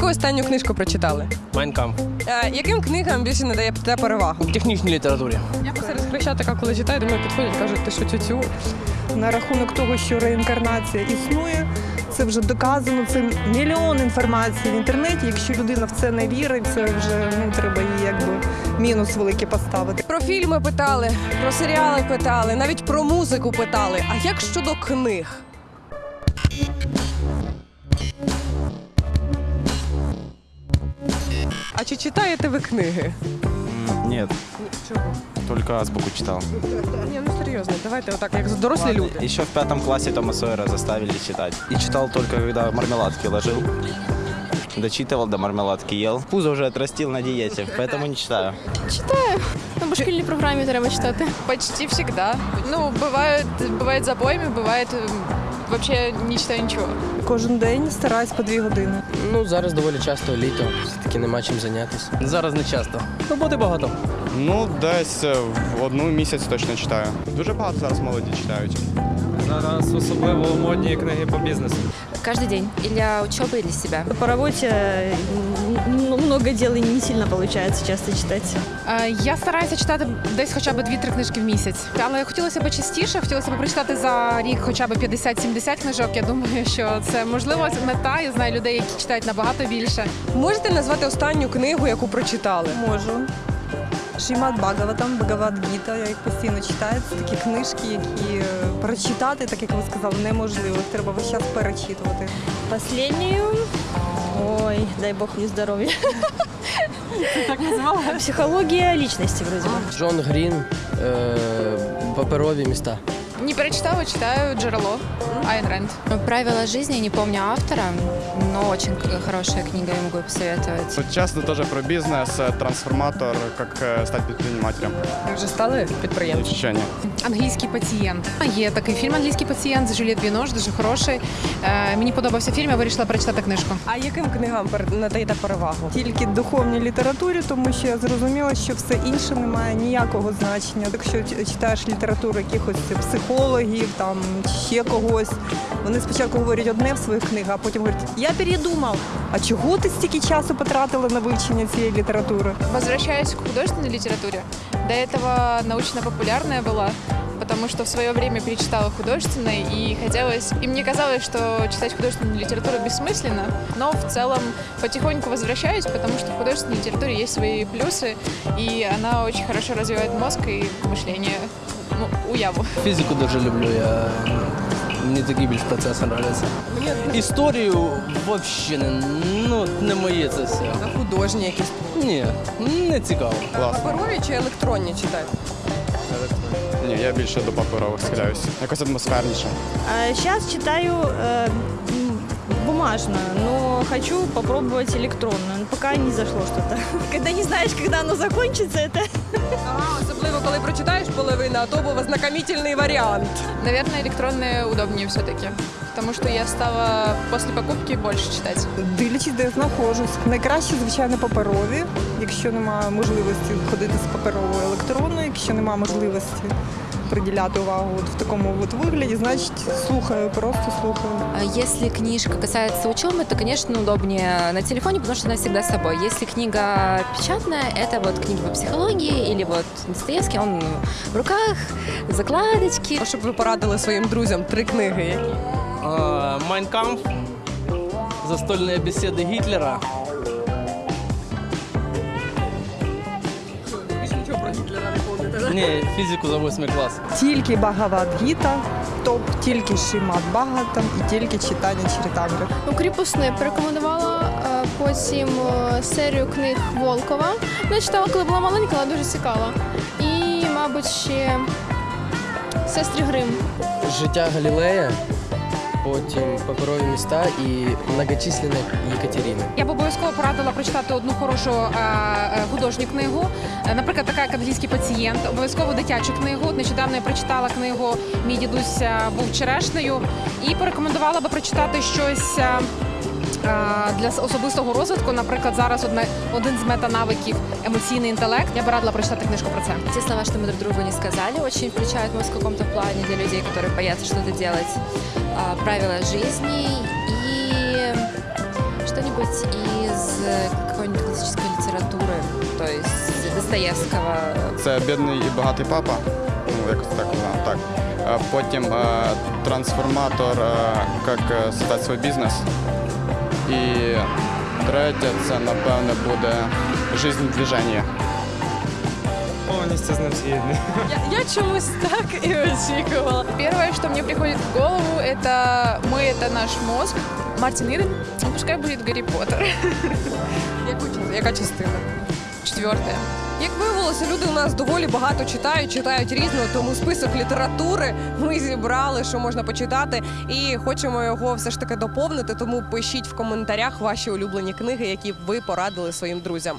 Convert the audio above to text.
Яку останню книжку прочитали? Майнкам. Е, яким книгам більше надаєте перевагу? В технічній літературі. Я серед хрещатика, коли читаю, до мене підходять, кажуть, ти що тютю? на рахунок того, що реінкарнація існує. Це вже доказано. Це мільйон інформації в інтернеті. Якщо людина в це не вірить, це вже ну треба їй якби мінус великий поставити. Про фільми питали, про серіали питали, навіть про музику питали. А як щодо книг? А чи читаєте ви книги? Нет, Чого? только азбуку читал. Ні, ну серйозно, давайте отак, як дорослі люди. Еще в пятом классе Тома Сойера заставили читать. И читал только, когда мармеладки ложил. Дочитывал, до мармеладки ел. Пузо уже отрастил на диете, поэтому не читаю. Ну, по шкільній програмі треба читати. Почти всегда. Ну, бывает, бывает запоями, бывает э, вообще не читаю ничего. Кожен день стараюсь по дві години. Ну, зараз доволі часто літо, все-таки нема чим зайнятися. Зараз не часто. Роботи багато. Ну, десь е, в одну місяць точно читаю. Дуже багато зараз молоді читають. Зараз особливо модні книги по бізнесу. Каждый день. И для учебы, и для себя. По роботі м, много дел і не сильно виходить часто читати. Я стараюся читати десь хоча б 2-3 книжки в місяць. Але хотілося б частіше, хотілося б прочитати за рік хоча б 50-70 книжок. Я думаю, що це можливо мета. Я знаю людей, які читають набагато більше. Можете назвати останню книгу, яку прочитали? Можу. Шімат Багаватам, Багават Гіта, я їх постійно читаю. Це такі книжки, які е, прочитати, так як ви сказали, неможливо. Їх треба весь час перечитувати. Последнюю. Ой, дай Бог мені здоров'я. так називала? Психологія лічності, вроді. Джон Грін, е, паперові міста. Не перечитала, читаю джерело Айн Ренд. Правила жизни, не помню автора, но очень хорошая книга, я могу посоветовать. Тут часто теж про бізнес, е, трансформатор, як е, стати підприємцем. Ви вже стали підприємцем? Ще ні. Англійський пацієнт. Є такий фільм Англійський пацієнт з Жюліет Бінош, дуже хороший. Е, Мені подобався фільм, я вирішила перечитати книжку. А яким книгам надаєте перевагу? Тільки духовній літературі, тому що я зрозуміла, що все інше не має ніякого значення. Якщо читаєш літературу якихось психологів, там ще когось, вони спочатку говорять одне в своїх книгах, а потім говорять, я передумав. А чого ти стільки часу потратила на вивчення цієї літератури? Возвращаюсь к художественной литературе, до этого научно-популярная была, потому что в свое время перечитала художественной, и хотелось, и мне казалось, что читать художественную литературу бессмысленно, но в целом потихоньку возвращаюсь, потому что в художественной литературе есть свои плюсы, и она очень хорошо развивает мозг и мышление, ну, уяву. Фізику дуже люблю. Я... Мені такі більш процеси подобаються. Історію взагалі не, ну, не моє це все. А художні якісь? Ні, не цікаво. Класно. Паперові чи електронні читаєте? Ні, я більше до паперових схиляюся. Якось атмосферніше. Зараз читаю э, м, бумажную, но хочу попробовать электронную. Но пока не зашло что-то. Когда не знаешь, когда оно закончится, это Ага, особливо коли прочитаєш половину, а то був ознакомительний варіант. Наверное, электронные удобнее все-таки, потому что я стала после покупки больше читать. Дивлячись, де я знаходжусь. Найкраще, звичайно, паперові, якщо немає можливості ходити з паперовою електронною, якщо немає можливості приділяти увагу от в такому от вигляді, значить слухаю, просто слухаю. А Если книжка касается учебы, то, конечно, удобнее на телефоне, потому что она всегда с собой. Если книга печатная, это вот книга по психологии или вот Достоевский, он в руках, закладочки. Щоб ви порадили своїм друзям три книги. які? Майнкамф, застольні бесіди Гітлера. Більше нічого про Гітлера не Ні, фізику за 8 клас. Тільки Багавадгіта, топ, тільки Шимат Багатам і тільки читання Чиритамри. Ну, кріпосне порекомендувала е, потім е, серію книг Волкова. Вона читала, коли була маленька, але дуже цікава. І, мабуть, ще сестри Грим. Життя Галілея, потім паперові міста і многочисленні Єкатерини. Я б обов'язково порадила прочитати одну хорошу е, е, художню книгу. Е, Наприклад, така як англійський пацієнт, обов'язково дитячу книгу. Нещодавно я прочитала книгу Мій дідусь був черешнею і порекомендувала би прочитати щось. е, е, Для особистого розвитку, наприклад, зараз одне один з метанавиків емоційний інтелект. Я би радила прочитати книжку про це. Те слова, что мы друг другу не сказали, очень включают мозг в каком-то плане для людей, которые боятся что-то делать. А, правила жизни и что-нибудь из э, какой-нибудь классической литературы, то есть Достоевского. Це бідний і багатий папа. Ну, якось так вона так. Е, Потім е, трансформатор, е, як е, создати свій бізнес. І третє, це напевне буде жизнь в движенні. Повністю з ним згідний. Я, я чомусь так і очікувала. Первое, что мне приходит в голову, это мы, это наш мозг. Мартин Иден, ну, пускай будет Гарри Поттер. Яку, ча- яка частина? Четвертое. Як виявилося, люди у нас доволі багато читають, читають різно, тому список літератури ми зібрали, що можна почитати, і хочемо його все ж таки доповнити. Тому пишіть в коментарях ваші улюблені книги, які ви порадили своїм друзям.